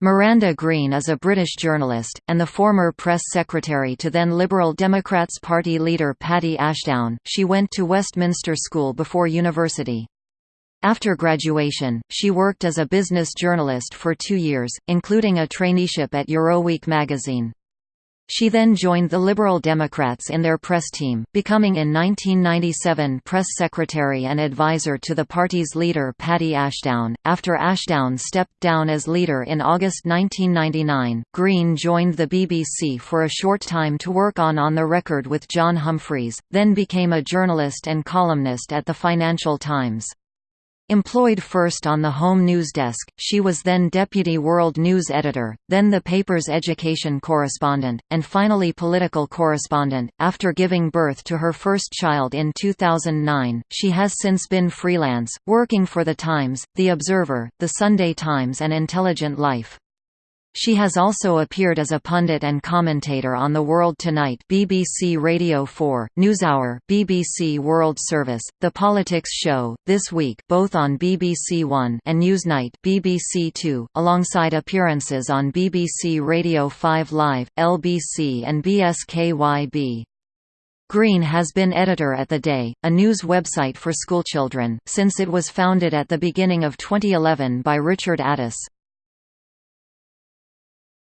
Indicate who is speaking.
Speaker 1: Miranda Green is a British journalist, and the former press secretary to then Liberal Democrats party leader Paddy Ashdown. She went to Westminster School before university. After graduation, she worked as a business journalist for two years, including a traineeship at Euroweek magazine. She then joined the Liberal Democrats in their press team, becoming in 1997 press secretary and advisor to the party's leader Paddy Ashdown. After Ashdown stepped down as leader in August 1999, Green joined the BBC for a short time to work on On the Record with John Humphrys, then became a journalist and columnist at the Financial Times. Employed first on the home news desk, she was then deputy world news editor, then the paper's education correspondent, and finally political correspondent. After giving birth to her first child in 2009, she has since been freelance, working for The Times, The Observer, The Sunday Times, and Intelligent Life. She has also appeared as a pundit and commentator on The World Tonight BBC Radio 4, NewsHour BBC World Service, The Politics Show, This Week both on BBC One and Newsnight BBC Two, alongside appearances on BBC Radio 5 Live, LBC and BSKYB. Green has been editor at The Day, a news website for schoolchildren, since it was founded at the beginning of 2011 by Richard Addis.